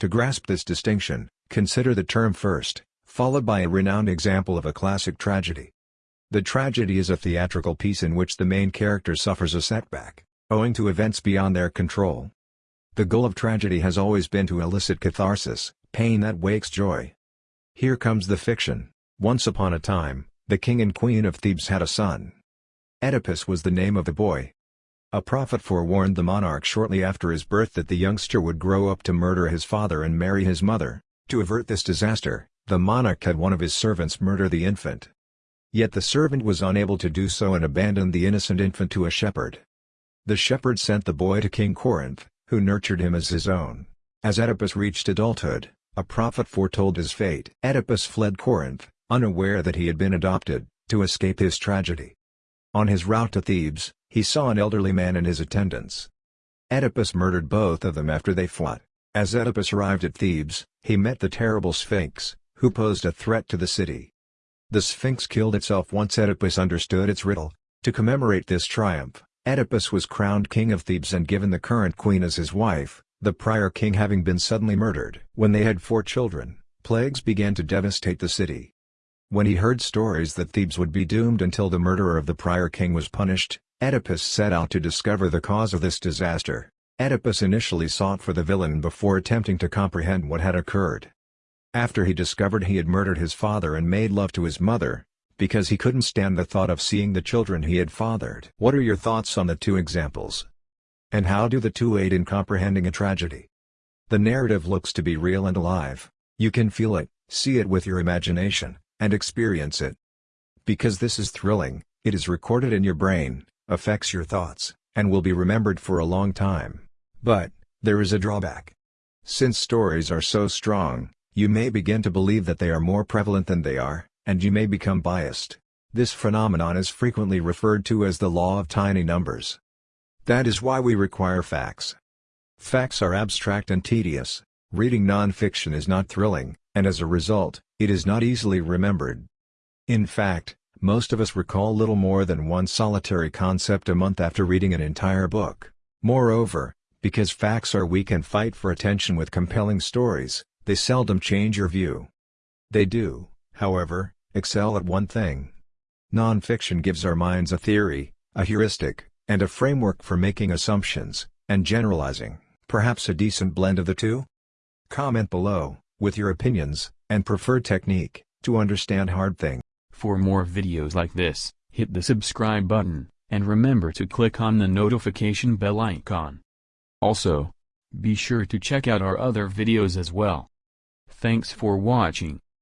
To grasp this distinction, consider the term first, followed by a renowned example of a classic tragedy. The tragedy is a theatrical piece in which the main character suffers a setback, owing to events beyond their control. The goal of tragedy has always been to elicit catharsis, pain that wakes joy. Here comes the fiction. Once upon a time, the king and queen of Thebes had a son. Oedipus was the name of the boy. A prophet forewarned the monarch shortly after his birth that the youngster would grow up to murder his father and marry his mother. To avert this disaster, the monarch had one of his servants murder the infant. Yet the servant was unable to do so and abandoned the innocent infant to a shepherd. The shepherd sent the boy to King Corinth, who nurtured him as his own. As Oedipus reached adulthood, a prophet foretold his fate. Oedipus fled Corinth, unaware that he had been adopted, to escape his tragedy. On his route to Thebes, he saw an elderly man and his attendants. Oedipus murdered both of them after they fought. As Oedipus arrived at Thebes, he met the terrible Sphinx, who posed a threat to the city. The Sphinx killed itself once Oedipus understood its riddle. To commemorate this triumph, Oedipus was crowned king of Thebes and given the current queen as his wife, the prior king having been suddenly murdered. When they had four children, plagues began to devastate the city. When he heard stories that Thebes would be doomed until the murderer of the prior king was punished, Oedipus set out to discover the cause of this disaster. Oedipus initially sought for the villain before attempting to comprehend what had occurred. After he discovered he had murdered his father and made love to his mother, because he couldn't stand the thought of seeing the children he had fathered. What are your thoughts on the two examples? And how do the two aid in comprehending a tragedy? The narrative looks to be real and alive, you can feel it, see it with your imagination, and experience it. Because this is thrilling, it is recorded in your brain, affects your thoughts, and will be remembered for a long time. But, there is a drawback. Since stories are so strong, you may begin to believe that they are more prevalent than they are, and you may become biased. This phenomenon is frequently referred to as the law of tiny numbers. That is why we require facts. Facts are abstract and tedious, reading non-fiction is not thrilling, and as a result, it is not easily remembered. In fact, most of us recall little more than one solitary concept a month after reading an entire book. Moreover, because facts are weak and fight for attention with compelling stories, they seldom change your view. They do, however, excel at one thing. Non-fiction gives our minds a theory, a heuristic, and a framework for making assumptions, and generalizing, perhaps a decent blend of the two? Comment below, with your opinions, and preferred technique, to understand hard thing. For more videos like this, hit the subscribe button, and remember to click on the notification bell icon. Also, be sure to check out our other videos as well. Thanks for watching.